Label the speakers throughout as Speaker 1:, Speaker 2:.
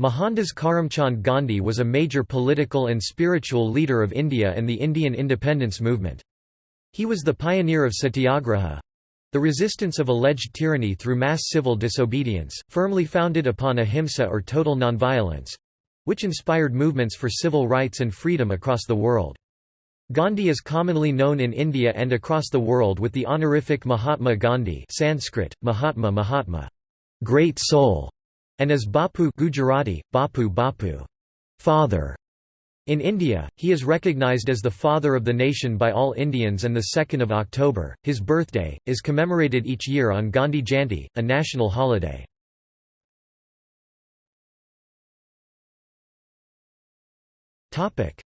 Speaker 1: Mohandas Karamchand Gandhi was a major political and spiritual leader of India and the Indian independence movement. He was the pioneer of satyagraha—the resistance of alleged tyranny through mass civil disobedience, firmly founded upon ahimsa or total nonviolence—which inspired movements for civil rights and freedom across the world. Gandhi is commonly known in India and across the world with the honorific Mahatma Gandhi Sanskrit, Mahatma Mahatma, great soul, and as Bapu Gujarati, Bapu Bapu father". In India, he is recognized as the father of the nation by all Indians and the 2nd of October, his birthday, is commemorated each year on Gandhi Jayanti, a national holiday.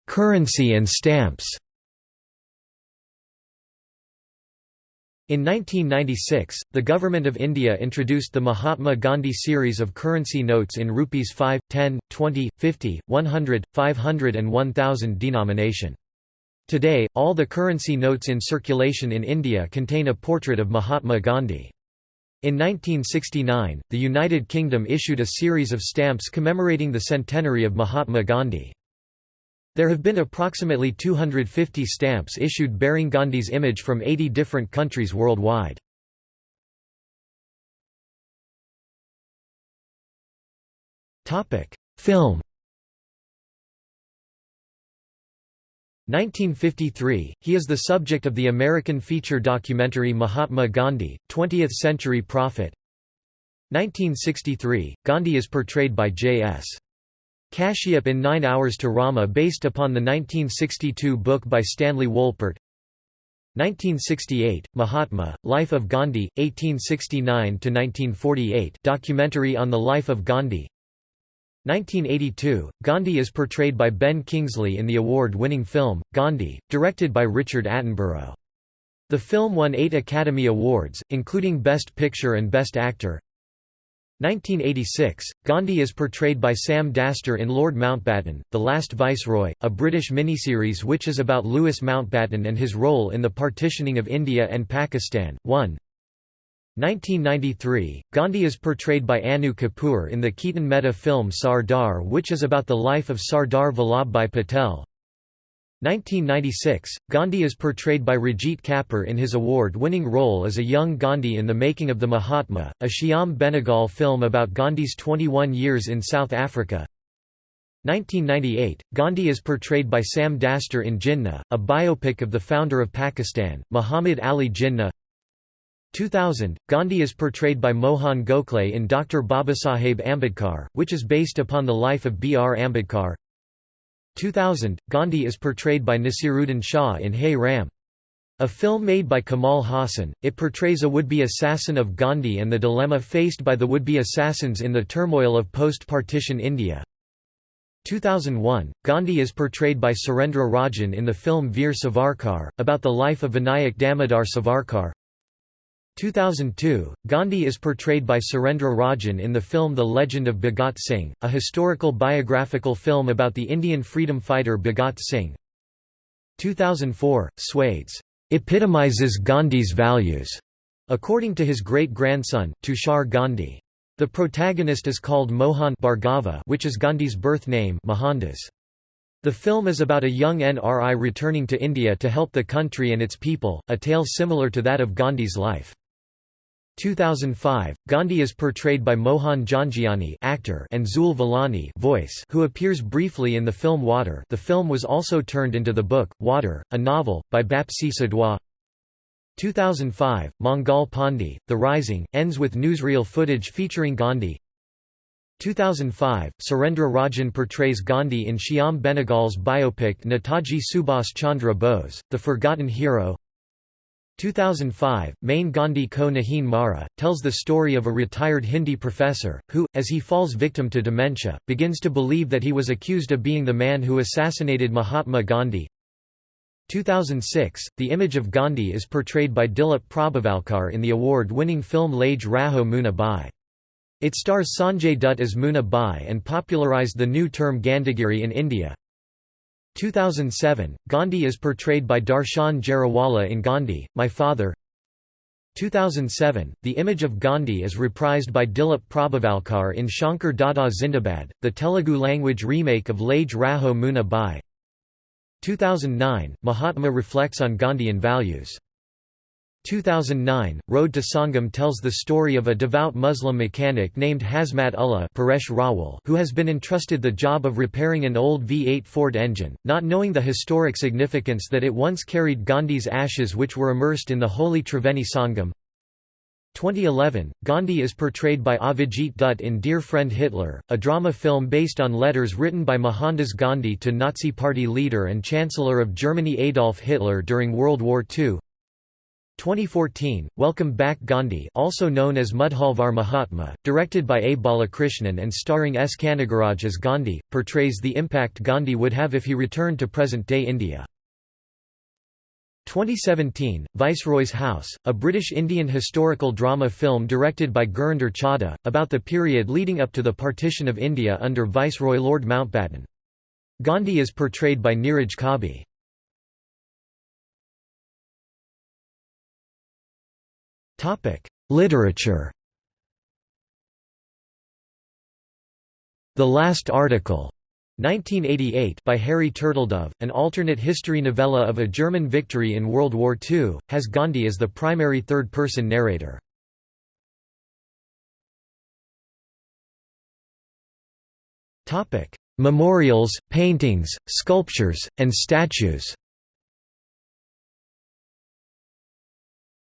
Speaker 1: Currency and stamps In 1996, the Government of India introduced the Mahatma Gandhi series of currency notes in rupees 5, 10, 20, 50, 100, 500 and 1000 denomination. Today, all the currency notes in circulation in India contain a portrait of Mahatma Gandhi. In 1969, the United Kingdom issued a series of stamps commemorating the centenary of Mahatma Gandhi. There have been approximately 250 stamps issued bearing Gandhi's image from 80 different countries worldwide. Film 1953, he is the subject of the American feature documentary Mahatma Gandhi, 20th Century Prophet 1963, Gandhi is portrayed by J.S. Kashyap in Nine Hours to Rama based upon the 1962 book by Stanley Wolpert 1968, Mahatma, Life of Gandhi, 1869–1948 documentary on the life of Gandhi 1982, Gandhi is portrayed by Ben Kingsley in the award-winning film, Gandhi, directed by Richard Attenborough. The film won eight Academy Awards, including Best Picture and Best Actor 1986, Gandhi is portrayed by Sam Dastor in Lord Mountbatten, The Last Viceroy, a British miniseries which is about Louis Mountbatten and his role in the partitioning of India and Pakistan. 1. 1993, Gandhi is portrayed by Anu Kapoor in the Ketan Mehta film Sardar which is about the life of Sardar Vallabhbhai Patel. 1996, Gandhi is portrayed by Rajit Kapur in his award-winning role as a young Gandhi in The Making of the Mahatma, a Shyam Benegal film about Gandhi's 21 years in South Africa. 1998, Gandhi is portrayed by Sam Dastor in Jinnah, a biopic of the founder of Pakistan, Muhammad Ali Jinnah. 2000, Gandhi is portrayed by Mohan Gokhale in Dr. Babasaheb Ambedkar, which is based upon the life of B. R. Ambedkar. 2000, Gandhi is portrayed by Naseeruddin Shah in Hey Ram. A film made by Kamal Haasan, it portrays a would-be assassin of Gandhi and the dilemma faced by the would-be assassins in the turmoil of post-partition India. 2001, Gandhi is portrayed by Surendra Rajan in the film Veer Savarkar, about the life of Vinayak Damodar Savarkar. 2002, Gandhi is portrayed by Surendra Rajan in the film The Legend of Bhagat Singh, a historical biographical film about the Indian freedom fighter Bhagat Singh. 2004, Swades epitomizes Gandhi's values, according to his great-grandson, Tushar Gandhi. The protagonist is called Mohan Bhargava which is Gandhi's birth name Mohandas. The film is about a young NRI returning to India to help the country and its people, a tale similar to that of Gandhi's life. 2005, Gandhi is portrayed by Mohan Jhangiani actor and Zul Vilani voice who appears briefly in the film Water. The film was also turned into the book, Water, a novel, by Bapsi Sidhwa 2005, Mangal Pandey, The Rising, ends with newsreel footage featuring Gandhi. 2005, Surendra Rajan portrays Gandhi in Shyam Benegal's biopic Netaji Subhas Chandra Bose, The Forgotten Hero 2005, Main Gandhi Ko Nahin Mara, tells the story of a retired Hindi professor, who, as he falls victim to dementia, begins to believe that he was accused of being the man who assassinated Mahatma Gandhi. 2006, the image of Gandhi is portrayed by Dilip Prabhavalkar in the award-winning film Lage Raho Munna Bhai. It stars Sanjay Dutt as Munna Bhai and popularized the new term Gandhigiri in India. 2007, Gandhi is portrayed by Darshan Jariwala in Gandhi, My Father 2007, the image of Gandhi is reprised by Dilip Prabhavalkar in Shankar Dada Zindabad, the Telugu-language remake of Lage Raho Munna Bhai. 2009, Mahatma reflects on Gandhian values. 2009, Road to Sangam tells the story of a devout Muslim mechanic named Hashmat Ullah Paresh Rawal who has been entrusted the job of repairing an old V8 Ford engine, not knowing the historic significance that it once carried Gandhi's ashes which were immersed in the holy Triveni Sangam. 2011, Gandhi is portrayed by Avijit Dutt in Dear Friend Hitler, a drama film based on letters written by Mohandas Gandhi to Nazi Party leader and Chancellor of Germany Adolf Hitler during World War II. 2014, Welcome Back Gandhi also known as Mudhalvar Mahatma, directed by A. Balakrishnan and starring S. Kanagaraj as Gandhi, portrays the impact Gandhi would have if he returned to present-day India. 2017, Viceroy's House, a British Indian historical drama film directed by Gurinder Chadha, about the period leading up to the partition of India under Viceroy Lord Mountbatten. Gandhi is portrayed by Neeraj Kabi. Topic: Literature. The Last Article, 1988, by Harry Turtledove, an alternate history novella of a German victory in World War II, has Gandhi as the primary third-person narrator. Memorials, paintings, sculptures, and statues.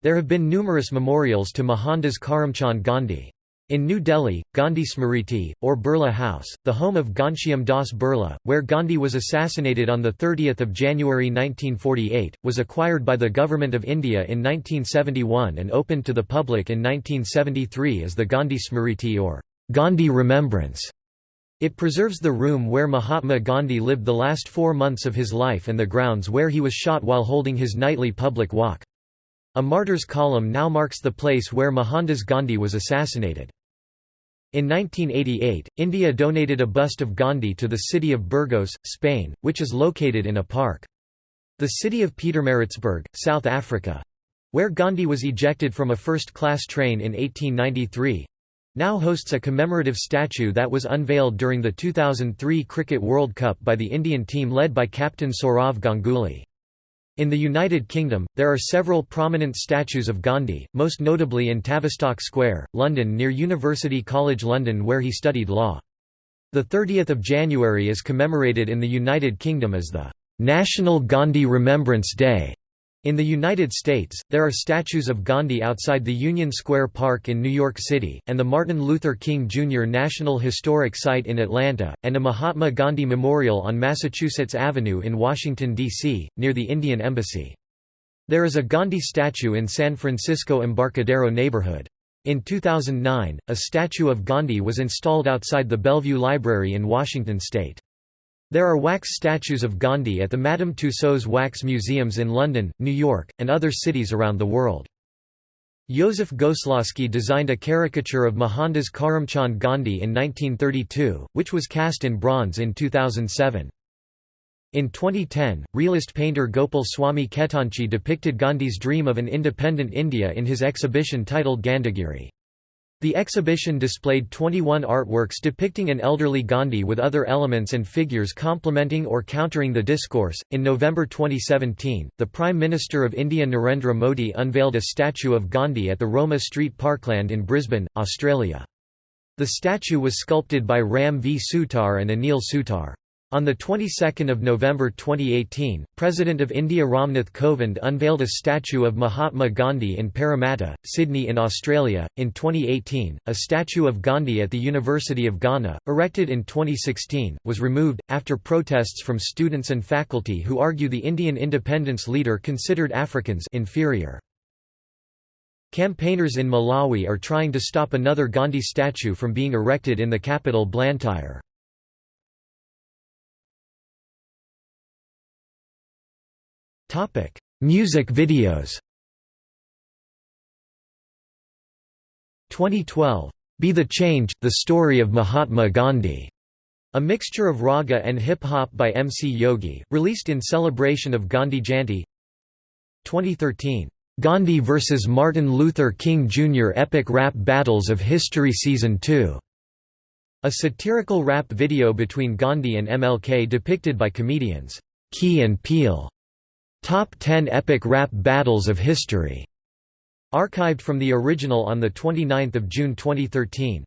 Speaker 1: There have been numerous memorials to Mohandas Karamchand Gandhi. In New Delhi, Gandhi Smriti, or Birla House, the home of Ghanshyam Das Birla, where Gandhi was assassinated on 30 January 1948, was acquired by the Government of India in 1971 and opened to the public in 1973 as the Gandhi Smriti or Gandhi Remembrance. It preserves the room where Mahatma Gandhi lived the last four months of his life and the grounds where he was shot while holding his nightly public walk. A martyrs column now marks the place where Mohandas Gandhi was assassinated. In 1988, India donated a bust of Gandhi to the city of Burgos, Spain, which is located in a park. The city of Pietermaritzburg, South Africa—where Gandhi was ejected from a first-class train in 1893—now hosts a commemorative statue that was unveiled during the 2003 Cricket World Cup by the Indian team led by captain Sourav Ganguly. In the United Kingdom, there are several prominent statues of Gandhi, most notably in Tavistock Square, London near University College London where he studied law. The 30th of January is commemorated in the United Kingdom as the National Gandhi Remembrance Day. In the United States, there are statues of Gandhi outside the Union Square Park in New York City, and the Martin Luther King Jr. National Historic Site in Atlanta, and a Mahatma Gandhi Memorial on Massachusetts Avenue in Washington, D.C., near the Indian Embassy. There is a Gandhi statue in San Francisco Embarcadero neighborhood. In 2009, a statue of Gandhi was installed outside the Bellevue Library in Washington state. There are wax statues of Gandhi at the Madame Tussauds Wax Museums in London, New York, and other cities around the world. Joseph Goslawski designed a caricature of Mohandas Karamchand Gandhi in 1932, which was cast in bronze in 2007. In 2010, realist painter Gopal Swami Khetanchi depicted Gandhi's dream of an independent India in his exhibition titled Gandhigiri. The exhibition displayed 21 artworks depicting an elderly Gandhi with other elements and figures complementing or countering the discourse. In November 2017, the Prime Minister of India Narendra Modi unveiled a statue of Gandhi at the Roma Street Parkland in Brisbane, Australia. The statue was sculpted by Ram V. Sutar and Anil Sutar. On the 22nd of November 2018, President of India Ramnath Kovind unveiled a statue of Mahatma Gandhi in Parramatta, Sydney in Australia. In 2018, a statue of Gandhi at the University of Ghana, erected in 2016, was removed after protests from students and faculty who argue the Indian independence leader considered Africans inferior. Campaigners in Malawi are trying to stop another Gandhi statue from being erected in the capital Blantyre. Music videos 2012, Be the Change, The Story of Mahatma Gandhi, a mixture of raga and hip-hop by MC Yogi, released in celebration of Gandhi Jayanti 2013, Gandhi vs. Martin Luther King Jr. Epic Rap Battles of History Season 2. A satirical rap video between Gandhi and MLK depicted by comedians Key and Peele. Top 10 Epic Rap Battles of History. Archived from the original on 29 June 2013.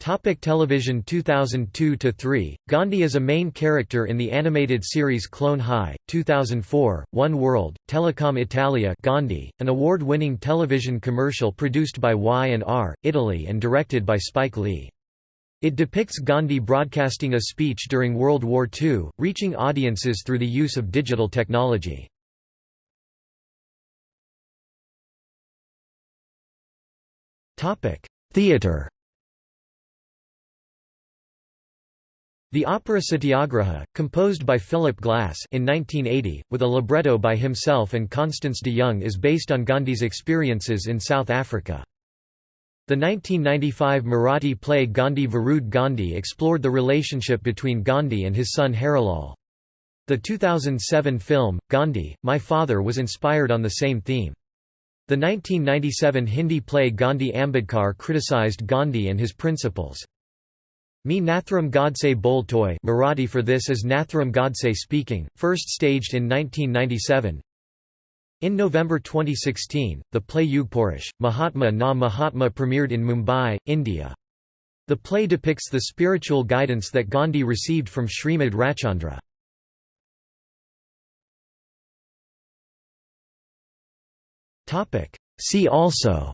Speaker 1: Topic television 2002–3, Gandhi is a main character in the animated series Clone High, 2004, One World, Telecom Italia Gandhi, an award-winning television commercial produced by Y&R, Italy and directed by Spike Lee. It depicts Gandhi broadcasting a speech during World War II, reaching audiences through the use of digital technology. Theatre The opera Satyagraha, composed by Philip Glass in 1980, with a libretto by himself and Constance de Jong is based on Gandhi's experiences in South Africa. The 1995 Marathi play Gandhi Varud Gandhi explored the relationship between Gandhi and his son Harilal. The 2007 film, Gandhi, My Father was inspired on the same theme. The 1997 Hindi play Gandhi Ambedkar criticized Gandhi and his principles. Me Nathuram Godse Boltoy Marathi for this is Nathuram Godse speaking, first staged in 1997. In November 2016, the play Yugpurush, Mahatma Na Mahatma premiered in Mumbai, India. The play depicts the spiritual guidance that Gandhi received from Srimad Rajchandra. See also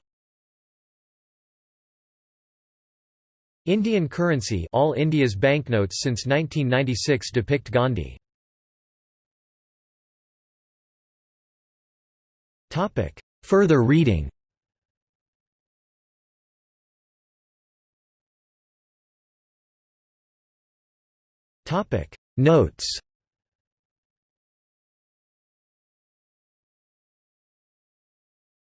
Speaker 1: Indian currency all India's banknotes since 1996 depict Gandhi. Further reading. Notes